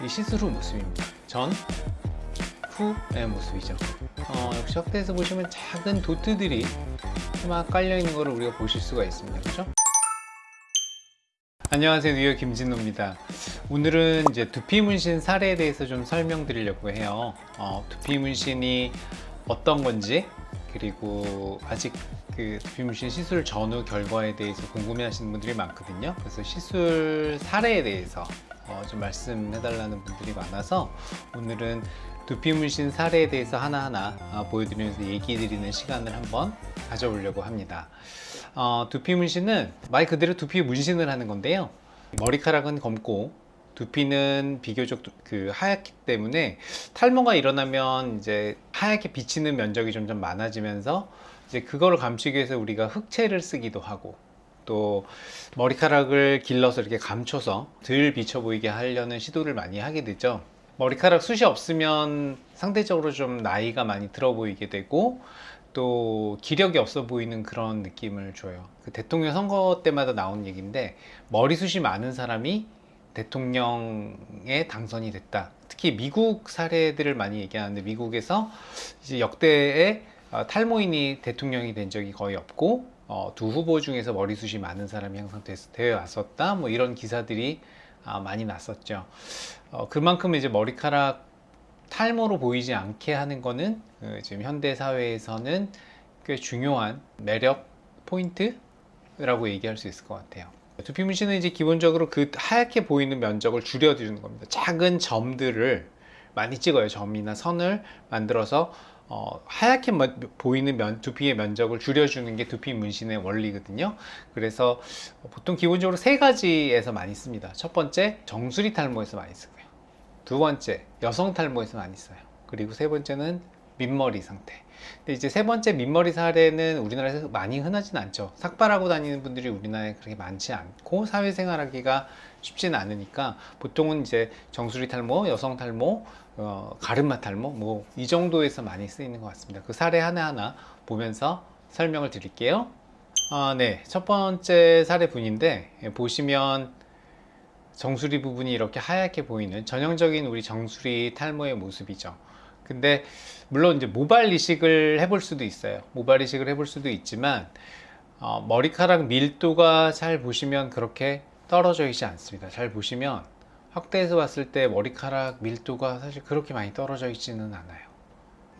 이후 모습입니다. 전, 후의 모습이죠. 어, 역시 확대해서 보시면 작은 도트들이 막 깔려 있는 것을 우리가 보실 수가 있습니다. 그렇죠? 안녕하세요 뉴욕 김진호입니다 오늘은 이제 두피 문신 사례에 대해서 좀 설명드리려고 해요 어, 두피 문신이 어떤 건지 그리고 아직 그 두피 문신 시술 전후 결과에 대해서 궁금해 하시는 분들이 많거든요 그래서 시술 사례에 대해서 어, 좀 말씀해 달라는 분들이 많아서 오늘은 두피 문신 사례에 대해서 하나하나 어, 보여드리면서 얘기 드리는 시간을 한번 가져보려고 합니다. 어, 두피 문신은 말 그대로 두피 문신을 하는 건데요. 머리카락은 검고 두피는 비교적 그 하얗기 때문에 탈모가 일어나면 이제 하얗게 비치는 면적이 점점 많아지면서 이제 그거를 감추기 위해서 우리가 흑채를 쓰기도 하고 또 머리카락을 길러서 이렇게 감춰서 덜 비쳐 보이게 하려는 시도를 많이 하게 되죠. 머리카락 숱이 없으면 상대적으로 좀 나이가 많이 들어 보이게 되고 또 기력이 없어 보이는 그런 느낌을 줘요. 그 대통령 선거 때마다 나오는 얘기인데 머리숱이 많은 사람이 대통령에 당선이 됐다. 특히 미국 사례들을 많이 얘기하는데 미국에서 이제 역대의 어, 탈모인이 대통령이 된 적이 거의 없고 어, 두 후보 중에서 머리숱이 많은 사람이 항상 되어 왔었다 뭐 이런 기사들이 아, 많이 났었죠 어, 그만큼 이제 머리카락 탈모로 보이지 않게 하는 거는 그 지금 현대 사회에서는 꽤 중요한 매력 포인트라고 얘기할 수 있을 것 같아요. 두피 문신은 이제 기본적으로 그 하얗게 보이는 면적을 줄여주는 겁니다. 작은 점들을 많이 찍어요. 점이나 선을 만들어서 어, 하얗게 보이는 면, 두피의 면적을 줄여주는 게 두피 문신의 원리거든요. 그래서 보통 기본적으로 세 가지에서 많이 씁니다. 첫 번째, 정수리 탈모에서 많이 쓰고요. 두 번째, 여성 탈모에서 많이 써요. 그리고 세 번째는 민머리 상태. 근데 이제 세 번째 민머리 사례는 우리나라에서 많이 흔하진 않죠. 삭발하고 다니는 분들이 우리나라에 그렇게 많지 않고 사회생활하기가 쉽지는 않으니까 보통은 이제 정수리 탈모, 여성 탈모, 어, 가르마 탈모 뭐 이 정도에서 많이 쓰이는 것 같습니다. 그 사례 하나하나 보면서 설명을 드릴게요. 아, 네. 첫 번째 사례 분인데 예, 보시면 정수리 부분이 이렇게 하얗게 보이는 전형적인 우리 정수리 탈모의 모습이죠 근데 물론 이제 모발 이식을 해볼 수도 있어요 모발 이식을 해볼 수도 있지만 어, 머리카락 밀도가 잘 보시면 그렇게 떨어져 있지 않습니다 잘 보시면 확대해서 봤을 때 머리카락 밀도가 사실 그렇게 많이 떨어져 있지는 않아요.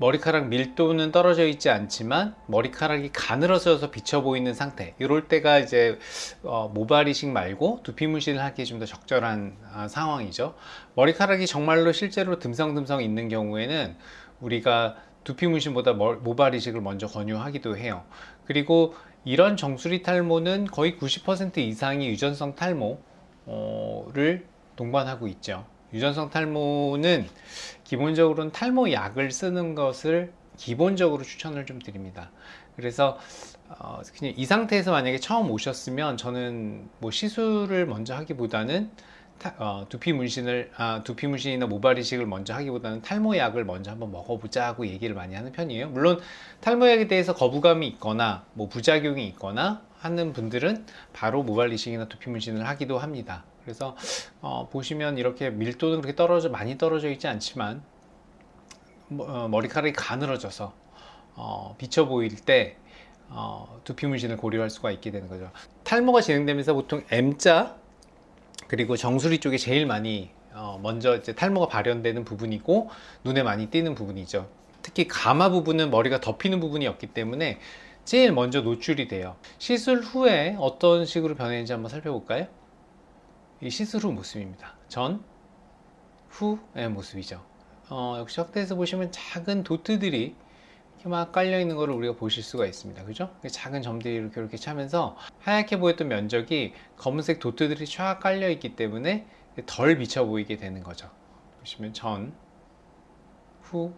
머리카락 밀도는 떨어져 있지 않지만 머리카락이 가늘어져서 비쳐 보이는 상태 이럴 때가 이제 어, 모발 이식 말고 두피 문신을 하기에 좀 더 적절한 아, 상황이죠. 머리카락이 정말로 실제로 듬성듬성 있는 경우에는 우리가 두피 문신보다 모발 이식을 먼저 권유하기도 해요. 그리고 이런 정수리 탈모는 거의 90% 이상이 유전성 탈모를 동반하고 있죠. 유전성 탈모는 기본적으로는 탈모 약을 쓰는 것을 기본적으로 추천을 좀 드립니다. 그래서 어, 그냥 이 상태에서 만약에 처음 오셨으면 저는 뭐 시술을 먼저 하기보다는 타, 어, 두피 문신을 아, 두피 문신이나 모발 이식을 먼저 하기보다는 탈모 약을 먼저 한번 먹어보자고 얘기를 많이 하는 편이에요. 물론 탈모 약에 대해서 거부감이 있거나 뭐 부작용이 있거나 하는 분들은 바로 모발 이식이나 두피 문신을 하기도 합니다 그래서 어, 보시면 이렇게 밀도는 그렇게 떨어져 많이 떨어져 있지 않지만 어, 머리카락이 가늘어져서 어, 비쳐 보일 때 어, 두피 문신을 고려할 수가 있게 되는 거죠. 탈모가 진행되면서 보통 M자 그리고 정수리 쪽에 제일 많이 어, 먼저 이제 탈모가 발현되는 부분이고 눈에 많이 띄는 부분이죠. 특히 가마 부분은 머리가 덮이는 부분이었기 때문에 제일 먼저 노출이 돼요. 시술 후에 어떤 식으로 변했는지 한번 살펴볼까요? 이후 모습입니다. 전, 후의 모습이죠. 어, 역시 확대해서 보시면 작은 도트들이 이렇게 막 깔려 있는 것을 우리가 보실 수가 있습니다. 그죠? 작은 점들이 이렇게 이렇게 차면서 하얗게 보였던 면적이 검은색 도트들이 쫙 깔려 있기 때문에 덜 비쳐 보이게 되는 거죠. 보시면 전, 후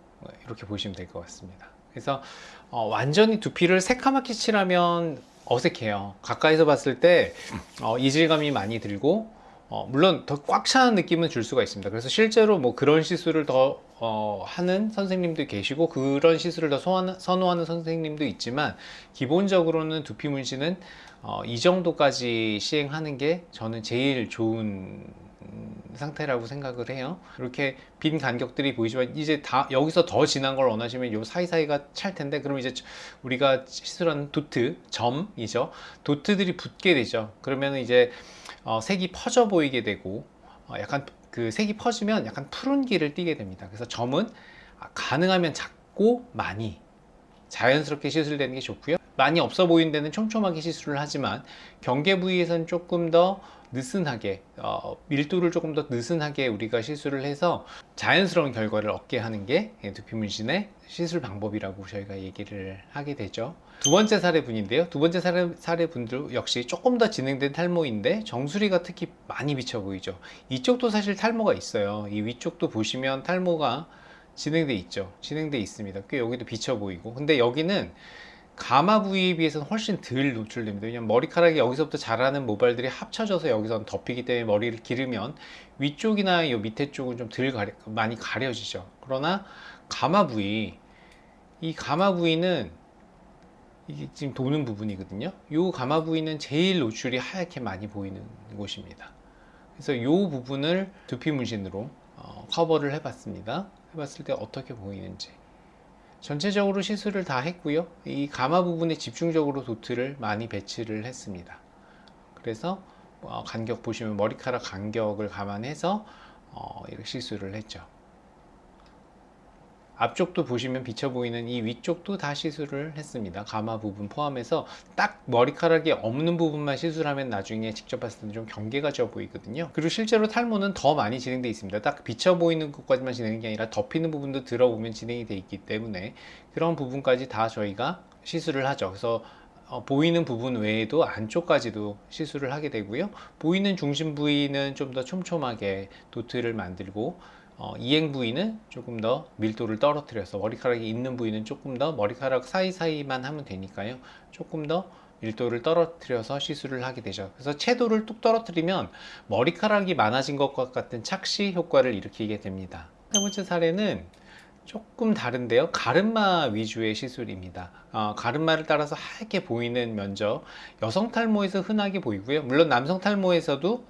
이렇게 보시면 될 것 같습니다. 그래서 어, 완전히 두피를 새카맣게 칠하면 어색해요. 가까이서 봤을 때 어, 이질감이 많이 들고 어, 물론 더 꽉 차는 느낌은 줄 수가 있습니다 그래서 실제로 뭐 그런 시술을 더 어, 하는 선생님도 계시고 그런 시술을 더 소화는, 선호하는 선생님도 있지만 기본적으로는 두피 문신은 어, 이 정도까지 시행하는 게 저는 제일 좋은 음, 상태라고 생각을 해요. 이렇게 빈 간격들이 보이지만 이제 다 여기서 더 진한 걸 원하시면 요 사이사이가 찰 텐데 그럼 이제 우리가 시술한 도트 점이죠. 도트들이 붙게 되죠. 그러면 이제 어, 색이 퍼져 보이게 되고 어, 약간 그 색이 퍼지면 약간 푸른기를 띠게 됩니다. 그래서 점은 가능하면 작고 많이 자연스럽게 시술되는 게 좋고요. 많이 없어 보이는 데는 촘촘하게 시술을 하지만 경계 부위에서는 조금 더 느슨하게 어, 밀도를 조금 더 느슨하게 우리가 시술을 해서 자연스러운 결과를 얻게 하는 게 두피 문신의 시술 방법이라고 저희가 얘기를 하게 되죠. 두 번째 사례분인데요. 두 번째 사례, 사례분들 역시 조금 더 진행된 탈모인데 정수리가 특히 많이 비쳐 보이죠. 이쪽도 사실 탈모가 있어요. 이 위쪽도 보시면 탈모가 진행돼 있죠. 진행돼 있습니다. 꽤 여기도 비쳐 보이고. 근데 여기는 가마 부위에 비해서는 훨씬 덜 노출됩니다. 왜냐면 머리카락이 여기서부터 자라는 모발들이 합쳐져서 여기서 덮이기 때문에 머리를 기르면 위쪽이나 이 밑에 쪽은 좀 덜 가려, 많이 가려지죠. 그러나 가마 부위, 이 가마 부위는 이게 지금 도는 부분이거든요. 이 가마 부위는 제일 노출이 하얗게 많이 보이는 곳입니다. 그래서 이 부분을 두피 문신으로 어, 커버를 해봤습니다. 해봤을 때 어떻게 보이는지. 전체적으로 시술을 다 했고요. 이 가마 부분에 집중적으로 도트를 많이 배치를 했습니다. 그래서 어, 간격 보시면 머리카락 간격을 감안해서 어, 이렇게 시술을 했죠. 앞쪽도 보시면 비쳐 보이는 이 위쪽도 다 시술을 했습니다. 가마 부분 포함해서 딱 머리카락이 없는 부분만 시술하면 나중에 직접 봤을 때는 좀 경계가 져 보이거든요. 그리고 실제로 탈모는 더 많이 진행되어 있습니다. 딱 비쳐 보이는 것까지만 진행이 아니라 덮이는 부분도 들어보면 진행이 되어 있기 때문에 그런 부분까지 다 저희가 시술을 하죠. 그래서 어, 보이는 부분 외에도 안쪽까지도 시술을 하게 되고요. 보이는 중심 부위는 좀 더 촘촘하게 도트를 만들고 어, 이행 부위는 조금 더 밀도를 떨어뜨려서 머리카락이 있는 부위는 조금 더 머리카락 사이사이만 하면 되니까요. 조금 더 밀도를 떨어뜨려서 시술을 하게 되죠. 그래서 채도를 뚝 떨어뜨리면 머리카락이 많아진 것과 같은 착시 효과를 일으키게 됩니다. 세 번째 사례는 조금 다른데요. 가르마 위주의 시술입니다. 어, 가르마를 따라서 하얗게 보이는 면적 여성 탈모에서 흔하게 보이고요. 물론 남성 탈모에서도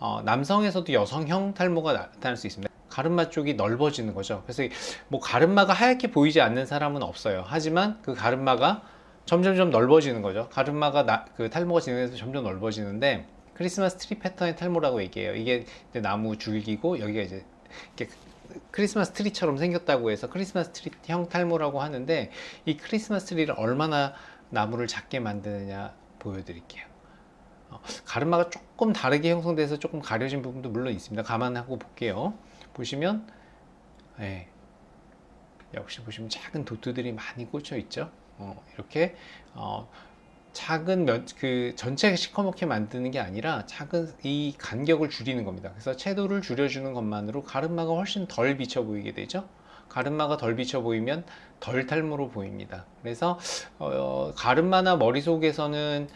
어, 남성에서도 여성형 탈모가 나타날 수 있습니다. 가르마 쪽이 넓어지는 거죠. 그래서 뭐 가르마가 하얗게 보이지 않는 사람은 없어요. 하지만 그 가르마가 점점점 넓어지는 거죠. 가르마가 나, 그 탈모가 진행해서 점점 넓어지는데 크리스마스 트리 패턴의 탈모라고 얘기해요. 이게 나무 줄기고 여기가 이제 크리스마스 트리처럼 생겼다고 해서 크리스마스 트리형 탈모라고 하는데 이 크리스마스 트리를 얼마나 나무를 작게 만드느냐 보여드릴게요. 어, 가르마가 조금 다르게 형성돼서 조금 가려진 부분도 물론 있습니다. 감안하고 볼게요. 보시면 예, 역시 보시면 작은 도트들이 많이 꽂혀 있죠. 어, 이렇게 어, 작은 면, 그 전체 시커멓게 만드는 게 아니라 작은 이 간격을 줄이는 겁니다. 그래서 채도를 줄여주는 것만으로 가르마가 훨씬 덜 비쳐 보이게 되죠. 가르마가 덜 비쳐 보이면 덜 탈모로 보입니다. 그래서 어, 가르마나 머리 속에서는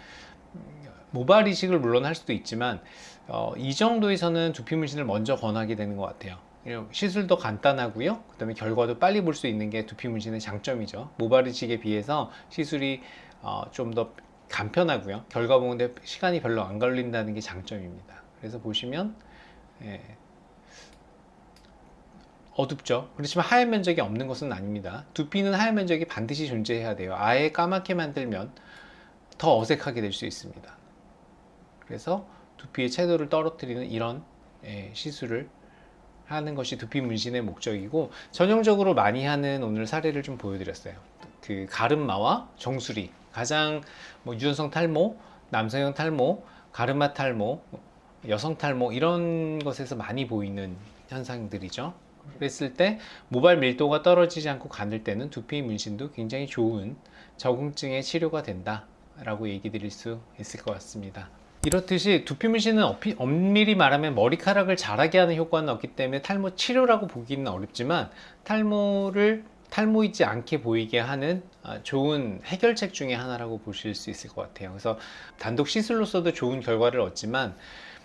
모발 이식을 물론 할 수도 있지만 어, 이 정도에서는 두피 문신을 먼저 권하게 되는 것 같아요. 시술도 간단하고요. 그 다음에 결과도 빨리 볼 수 있는 게 두피 문신의 장점이죠. 모발 이식에 비해서 시술이 어, 좀 더 간편하고요. 결과 보는데 시간이 별로 안 걸린다는 게 장점입니다. 그래서 보시면 예, 어둡죠. 그렇지만 하얀 면적이 없는 것은 아닙니다. 두피는 하얀 면적이 반드시 존재해야 돼요. 아예 까맣게 만들면 더 어색하게 될 수 있습니다. 그래서 두피의 채도를 떨어뜨리는 이런 예, 시술을 하는 것이 두피 문신의 목적이고 전형적으로 많이 하는 오늘 사례를 좀 보여드렸어요. 그 가르마와 정수리 가장 뭐 유전성 탈모, 남성형 탈모, 가르마 탈모, 여성 탈모 이런 것에서 많이 보이는 현상들이죠. 그랬을 때 모발 밀도가 떨어지지 않고 가늘 때는 두피 문신도 굉장히 좋은 적응증의 치료가 된다 라고 얘기 드릴 수 있을 것 같습니다. 이렇듯이 두피 문신은 엄밀히 말하면 머리카락을 자라게 하는 효과는 없기 때문에 탈모 치료라고 보기는 어렵지만 탈모를 탈모이지 않게 보이게 하는 아, 좋은 해결책 중에 하나라고 보실 수 있을 것 같아요. 그래서 단독 시술로서도 좋은 결과를 얻지만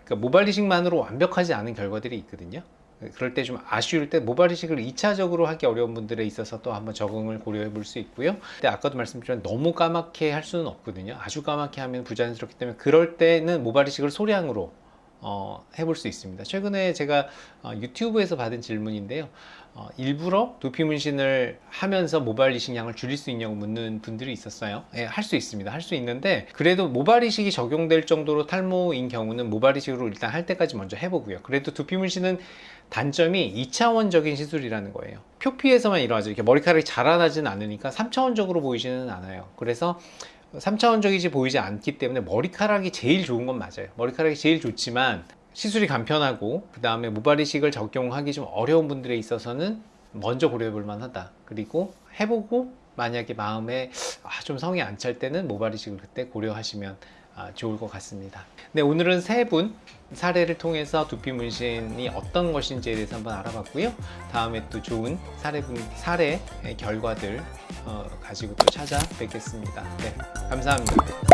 그러니까 모발 이식만으로 완벽하지 않은 결과들이 있거든요 그럴 때 좀 아쉬울 때 모발 이식을 2차적으로 하기 어려운 분들에 있어서 또 한번 적응을 고려해 볼 수 있고요. 근데 아까도 말씀드렸지만 너무 까맣게 할 수는 없거든요. 아주 까맣게 하면 부자연스럽기 때문에 그럴 때는 모발 이식을 소량으로 어, 해볼 수 있습니다. 최근에 제가 어, 유튜브에서 받은 질문인데요. 어, 일부러 두피 문신을 하면서 모발 이식량을 줄일 수 있냐고 묻는 분들이 있었어요. 예, 할 수 있습니다. 할 수 있는데 그래도 모발 이식이 적용될 정도로 탈모인 경우는 모발 이식으로 일단 할 때까지 먼저 해보고요. 그래도 두피 문신은 단점이 2차원적인 시술이라는 거예요. 표피에서만 일어나죠. 이렇게 머리카락이 자라나지는 않으니까 3차원적으로 보이지는 않아요. 그래서 3차원적이지 보이지 않기 때문에 머리카락이 제일 좋은 건 맞아요. 머리카락이 제일 좋지만 시술이 간편하고 그 다음에 모발이식을 적용하기 좀 어려운 분들에 있어서는 먼저 고려해 볼 만하다. 그리고 해보고 만약에 마음에 아, 좀 성이 안 찰 때는 모발이식을 그때 고려하시면 아, 좋을 것 같습니다. 네, 오늘은 세 분 사례를 통해서 두피 문신이 어떤 것인지에 대해서 한번 알아봤고요. 다음에 또 좋은 사례 분 사례 결과들 어, 가지고 또 찾아뵙겠습니다. 네, 감사합니다.